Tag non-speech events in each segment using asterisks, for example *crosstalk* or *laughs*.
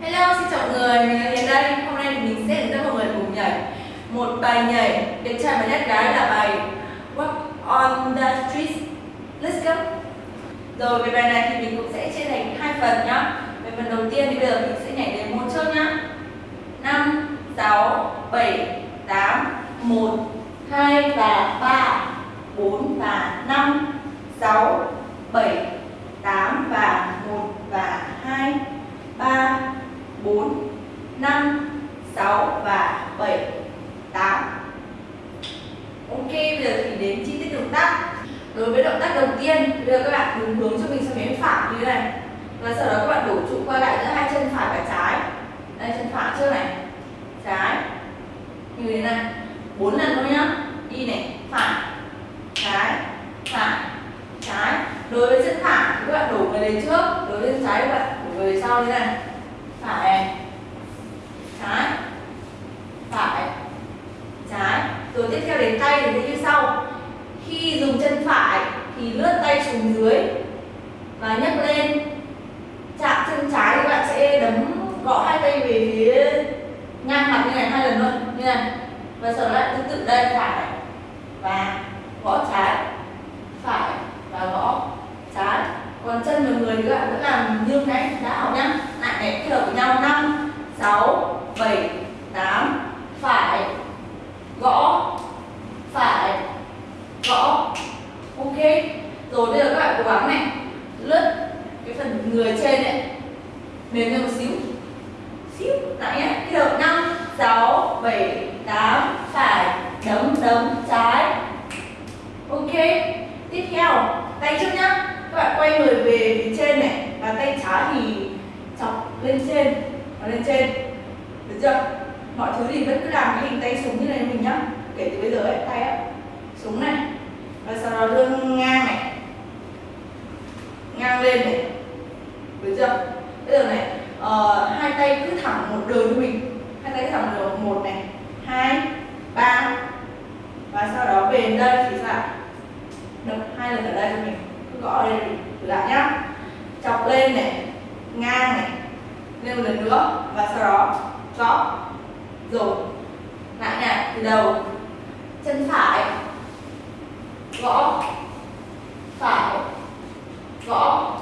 Hello, xin chào mọi người, mình là Hiền đây. Hôm nay mình sẽ hướng dẫn mọi người cùng nhảy một bài nhảy đẹp trai và nét gái là bài Walk on the Street. Let's go. Rồi về bài này thì mình cũng sẽ chia thành hai phần nhá. Về phần đầu tiên thì bây giờ mình sẽ nhảy đến một trước nhá. 5 6 7 8 1 2 và 3 4 và 5 6 7 8 và 1 và 2 3 4 5 6 và 7 8 Ok, bây giờ thì đến chi tiết động tác Đối với động tác đầu tiên, bây giờ các bạn đúng hướng cho mình sang phía phải như thế này Và sau đó các bạn đổ trụ qua lại giữa hai chân phải và trái Đây, chân phải trước này Trái Như thế này bốn lần thôi nhá Đi này, phải Trái, phải, trái Đối với chân phải thì về trước, Đối bên trái các bạn đổ về sau như này. Phải. Trái. Phải. Trái. Rồi tiếp theo đến tay thì như sau. Khi dùng chân phải thì lướt tay xuống dưới và nhấc lên. Chạm chân trái thì bạn sẽ đấm gõ hai tay về phía ngang mặt như này hai lần luôn như này. Và sau đó lại tương tự đây, phải. Và gõ trái. Phải và gõ trái còn chân và người thì các bạn vẫn làm như cái đã học nhá lại này kết hợp với nhau 5 6 7 8 phải gõ phải gõ ok rồi bây giờ các bạn cố gắng này lướt cái phần người trên này mềm lên một xíu xíu lại nhé kết hợp 5 6 7 8 phải đấm đấm trái ok tiếp theo tay trước nhá. Các bạn quay người về phía trên này và tay trái thì chọc lên trên và lên trên. Được chưa? Mọi thứ thì vẫn cứ làm cái hình tay súng như này mình nhá. Kể từ bây giờ ấy tay á súng này và sau đó đưa ngang này. Ngang lên này. Được chưa? Bây giờ này uh, hai tay cứ thẳng một đường cho mình. Hai tay cứ thẳng một đường một này hai ba. Và sau đó về đây thì sao? Hai lần ở đây cho mình gõ lên lại nhá. Chọc lên này, ngang này, lên một lần nữa và sau đó gõ rồi lại nha từ đầu. Chân phải, gõ phải, gõ,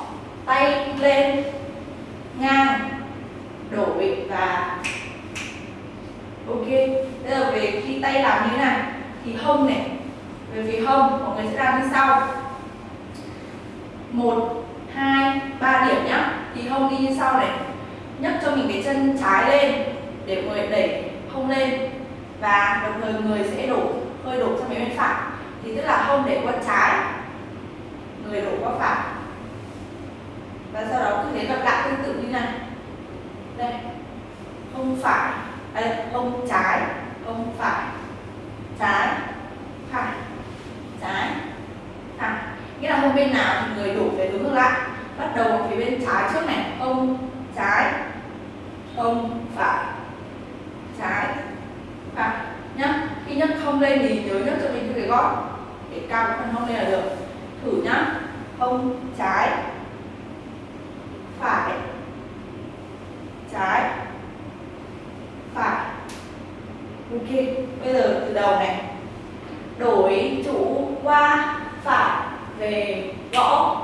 tay lên, ngang đổi và ok. Bây giờ về khi tay làm như thế này, thì hông này về phía hông mọi người sẽ làm như sau. Một, hai, ba điểm nhá. Thì hông đi như sau này. Nhấc cho mình cái chân trái lên, để mọi người đẩy hông lên. Và đồng thời người sẽ đổ, hơi đổ sang phía bên phải. Thì tức là hông để qua trái, người đổ qua phải. Và sau đó cứ thế lặp lại tương tự như này. Đây hông phải. Đây hông trái hông phải trái phải trái phải nghĩa là hông bên nào thì người đổ về hướng ngược lại bắt đầu phía bên trái trước này hông trái hông phải trái phải nhá khi nhấc không lên thì nhớ nhấc cho mình cái gót để cao cái phần hông lên là được thử nhá hông trái phải trái phải ok bây giờ từ đầu này. Đổi chủ qua phải về gõ,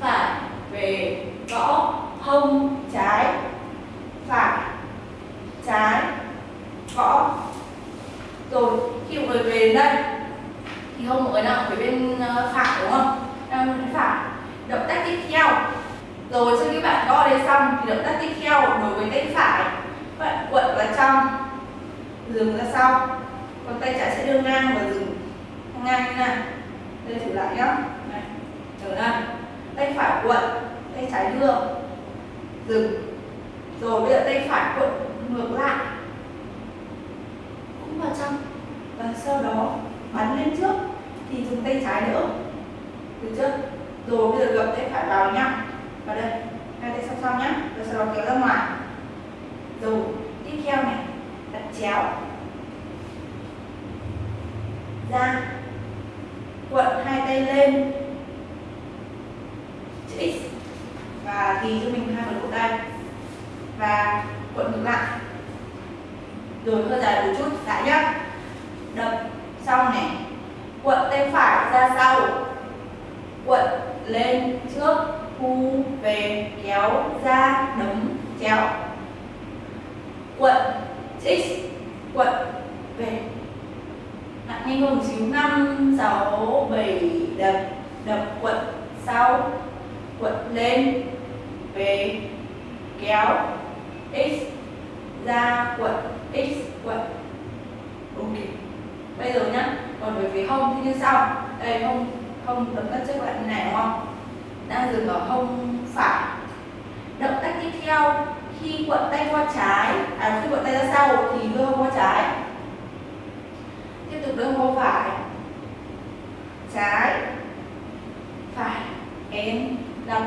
phải về gõ hông trái, phải trái gõ. Rồi, khi mọi người về đến đây, thì hông mọi người nào ở phía bên ờ, phải, đúng không? Đang bên phải. Động tác tiếp theo. Rồi, sau khi bạn gõ đây xong thì động tác tiếp theo đối với tay phải, bạn quật vào trong dừng ra sau còn tay trái sẽ đưa ngang và dừng. Ngang như này đây thử lại nhá. Này, trở ra tay phải quật, tay trái đưa. Dừng. Rồi, bây giờ tay phải quật ngược lại. Cũng vào trong. Và sau đó, bắn lên trước. Thì dùng tay trái nữa được chưa? Rồi, bây giờ gập tay phải vào nhá. Vào đây. Hai tay song song nhá. Rồi sau đó kéo ra ngoài rồi tiếp theo này đặt chéo. Ra, quận hai tay lên. Chữ x. Và ghi cho mình hai phần cổ tay. Và quận ngược lại. Rồi hơi dài một chút, lại nhá. Đập, xong này. Quận tay phải ra sau. Quận lên trước, thu về, kéo, ra đấm chéo quận x quận về. Nặng nhanh hơn một xíu, năm, sáu, bảy, đập đập quận sau, quận lên, về, kéo, x, ra quận, x, quận. Ok, bây giờ nhá, còn về phía hông thì như sau. Đây, hông hông tập các trước bạn như này, đúng không? Đang dừng ở hông phải. Động tác tiếp theo khi quận tay qua trái à khi quận tay ra sau thì đưa hông qua trái. Tiếp tục đưa hông qua phải. Trái, phải em đập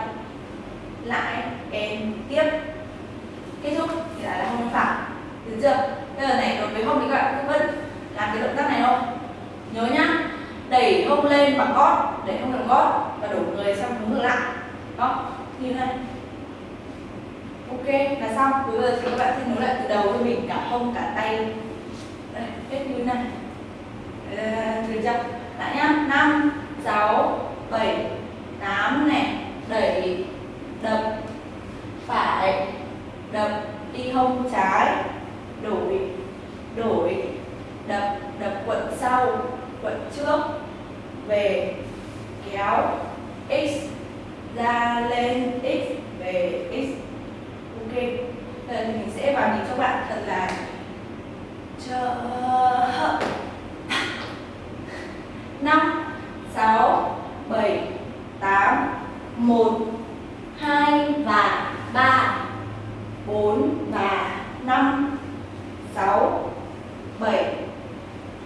lại em tiếp. Kết thúc thì lại là hông phải. Được chưa? Bây giờ này đối với hông thì các bạn vẫn làm cái động tác này không? Nhớ nhá. Đẩy hông lên bằng gót, đẩy hông bằng gót và đổ người sang hướng ngược lại. Đó, như này ok, là xong. Bây giờ thì các bạn sẽ nối lại từ đầu cho mình, cả hông, cả tay. Đây, hết như này được chưa lại nhá. Năm, sáu, bảy, tám này. Đẩy, đập. Phải, đập. Đi hông, trái. Đổi đổi. Đập đập quận sau, quận trước. Về, kéo. X, ra lên. X, về, x ok giờ mình sẽ vào nhịp cho bạn thật là chờ *laughs* năm, sáu, bảy, tám, một, hai và ba, bốn và năm, sáu, bảy,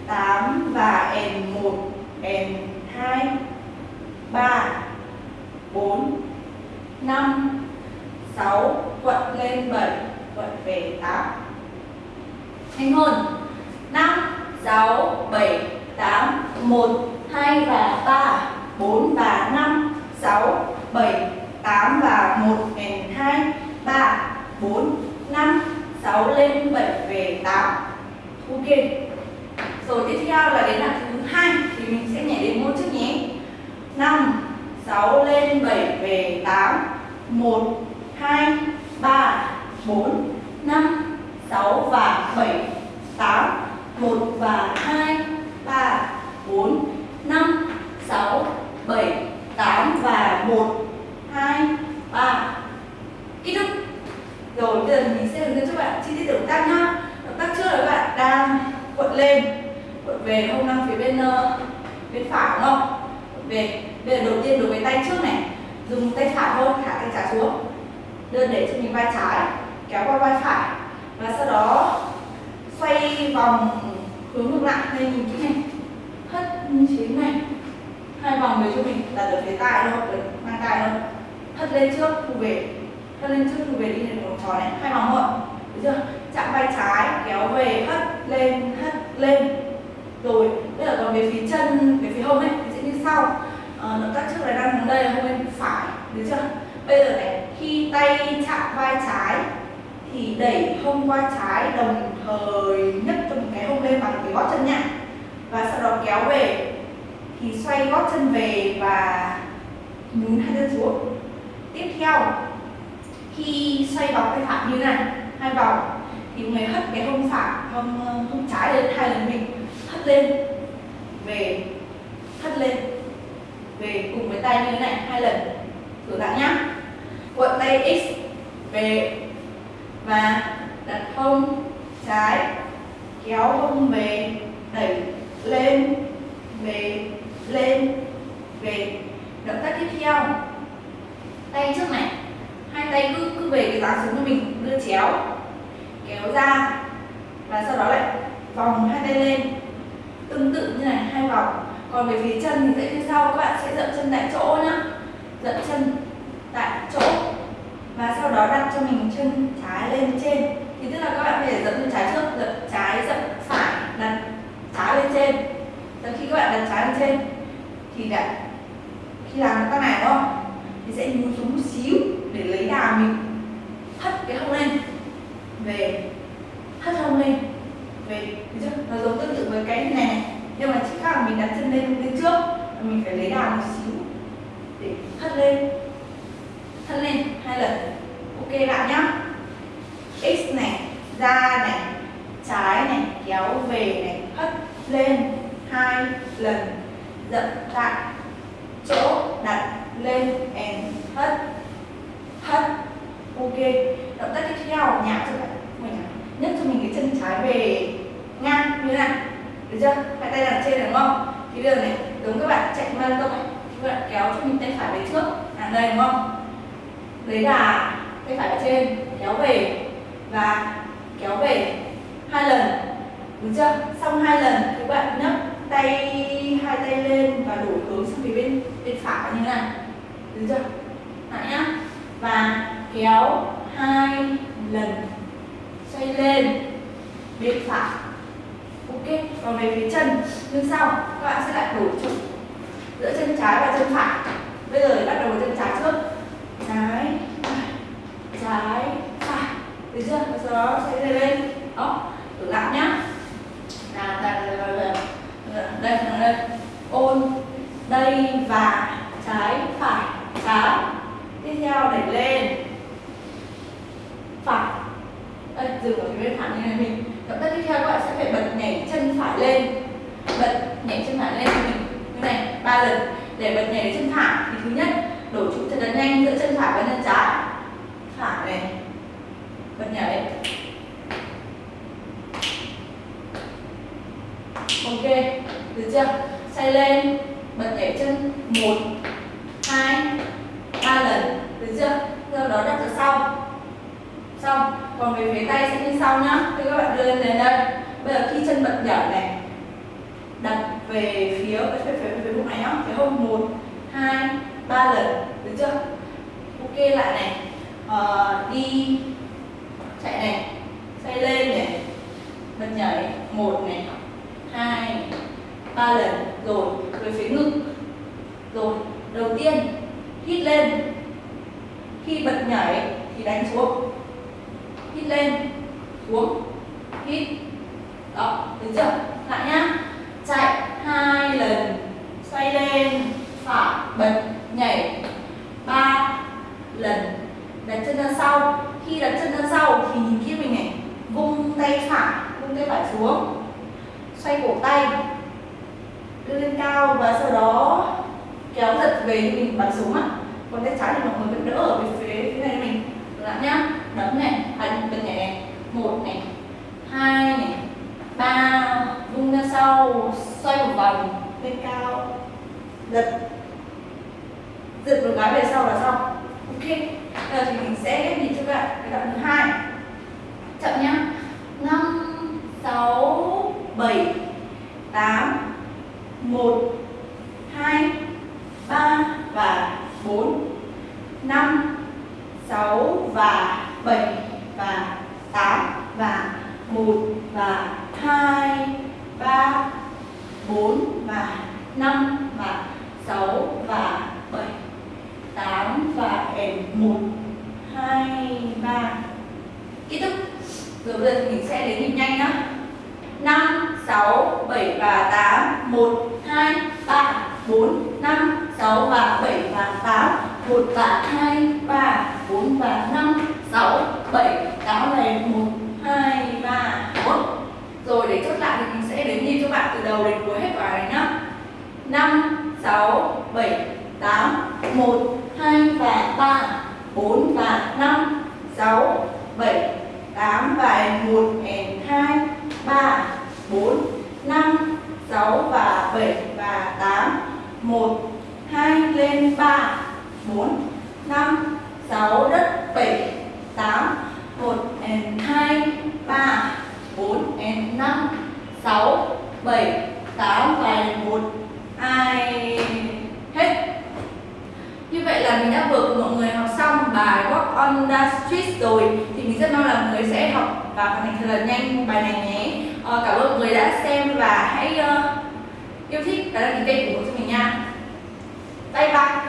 tám và n một, n hai, ba, bốn, năm sáu quận lên bảy quận về tám nhanh hơn năm, sáu, bảy, tám, một, hai và ba, bốn và năm, sáu, bảy, tám và một n hai, ba, bốn, năm, sáu lên bảy về tám. Ok. Rồi tiếp theo là đến là thứ hai, thì mình sẽ nhảy đến môn trước nhé. 5 6 lên 7 về 8 1 2 3 4 5 6 và 7 8 1 và 2 3 4 5 6 7 8 và 1 2 3 kết thúc. Rồi, bây giờ mình sẽ hướng dẫn cho bạn chi tiết động tác nhá. Động tác trước là các bạn đang cuộn lên cuộn về hông năng phía bên ờ, bên phải đúng không? Về. Bây giờ đầu tiên đối với tay trước này, dùng tay phải thôi, thả tay trái xuống. Đơn để cho mình vai trái, kéo qua vai phải và sau đó xoay vòng hướng ngược lại đây nhìn kỹ này. Hất như thế này. Hai vòng về cho mình đặt ở phía tai đâu được mang tai đâu hất lên trước thu về. Hất lên trước thu về đi lên vòng tròn này. Hai vòng thôi. Được chưa? Chạm vai trái kéo về hất lên hất lên. Rồi bây giờ còn về phía chân về phía hông ấy thì sẽ như sau. À, động tác trước là đang hướng đây là hông bên phải. Được chưa? Bây giờ này khi tay chạm vai trái thì đẩy hông qua trái đồng thời nhấc cho một cái hông lên bằng cái gót chân nhẹ và sau đó kéo về. Thì xoay gót chân về và nhún hai chân xuống. Tiếp theo, khi xoay vòng tay phải như này, hai vòng, thì người hất cái hông phải hông ờ, hông trái lên hai lần mình, hất lên, về, hất lên, về cùng với tay như thế này hai lần. Thử lại nhá. Cuộn tay x, về và đặt hông trái, kéo hông về, đẩy lên, về lên, về. Động tác tiếp theo. Tay trước này. Hai tay cứ cứ về cái dáng xuống cho mình đưa chéo. Kéo ra. Và sau đó lại vòng hai tay lên. Tương tự như này, hai vòng. Còn về phía chân thì sẽ như sau, các bạn sẽ dậm chân tại chỗ nhá. Dậm chân và sau đó đặt cho mình chân trái lên trên. Thì tức là các bạn phải dậm chân trái trước dậm trái dậm phải đặt trái lên trên. Và khi các bạn đặt trái lên trên thì đã khi làm tác này đúng không? Thì sẽ nhún xuống một xíu để lấy đà mình. Hất cái hông lên. Về. Hất hông lên. Về. Được chưa? Nó giống tương tự với cái này, này. Nhưng mà chỉ khác là mình đặt chân lên lên trước. Và mình phải lấy đà một xíu để hất lên hất lên hai lần. Ok bạn nhá. X này ra này, trái này, kéo về này, hất lên hai lần. Dậm tại chỗ đặt lên and hất hất. Ok. Động tác tiếp theo, nhả cho bạn. Mình nhấc cho mình cái chân trái về ngang như thế này được chưa? Hai tay đặt trên, đúng không? Thì bây giờ này, giống các bạn chạy marathon này các bạn kéo cho mình tay phải về trước. Hàng đây, đúng không? Lấy đà tay phải ở trên, kéo về và kéo về hai lần. Đúng chưa? Xong hai lần, các bạn nhấc tay, hai tay lên và đổi hướng sang phía bên bên phải như này. Đúng chưa? Lại nhá. Và kéo hai lần, xoay lên, bên phải. Ok, còn về phía chân, như sau, các bạn sẽ lại đổi trục giữa chân trái và chân phải. Bây giờ bắt đầu với chân trái trước trái trái phải được chưa? Và sau đó sẽ lên lên. Đó thử lại nhá nào đây đây đây ôn đây và trái phải trái tiếp theo đẩy lên phải đây dừng ở phía bên phải như này mình động tác tiếp theo các bạn sẽ phải bật nhảy chân phải lên bật nhảy chân phải lên cho mình như này ba lần để bật nhảy chân phải thì thứ nhất đổi trụ thật là nhanh giữa chân phải và chân trái phải này bật nhảy ok được chưa? Xoay lên bật nhảy chân một hai ba lần được chưa? Sau đó đặt ra sau. Xong còn về phía tay sẽ như sau nhá. Thì các bạn đưa lên đến đây. Bây giờ khi chân bật nhảy này đặt về phía về phía phía, phía bụng này nhá. Phía hông một hai ba lần được chưa? Ok lại này. Uh, đi chạy này. Xoay lên này. Bật nhảy một này ba lần, rồi về phía ngực. Rồi, đầu tiên, hít lên. Khi bật nhảy thì đánh xuống. Hít lên, xuống, hít. Đó được chưa lại nhá. Chạy hai lần, xoay lên, phải, bật, nhảy. Ba lần, đặt chân ra sau. Khi đặt chân ra sau thì nhìn kia mình này, vung tay phải, vung tay phải xuống. Xoay cổ tay đưa lên cao và sau đó kéo giật về mình bắn xuống ạ còn tay trái thì mọi người vẫn đỡ ở phía phía này mình. Lại nhá đấm này hành bên này, một này, hai này, ba, vung ra sau, xoay một vòng, lên cao, giật. Giật một cái về sau là xong. 7 và 8 và 1 và 2 3 4 và 5 và 6 và 6, 7, 8, 1, 2 và 3, 4 và 5, 6, 7, 8 và 1 and 2, 3, 4, 5, 6 và 7 và 8, 1, 2 lên 3, 4, 5, 6 đất 7, 8, 1 and 2, 3, 4 and 5, 6, 7, 8 và 1 ai? Hết. Như vậy là mình đã vừa cùng mọi người học xong bài Walk on the Street rồi. Thì mình rất mong là mọi người sẽ học và hoàn thành thật là nhanh bài này nhé. Ờ, cảm ơn mọi người đã xem và hãy uh, yêu thích và đăng ký kênh của mình nha. Bye bye.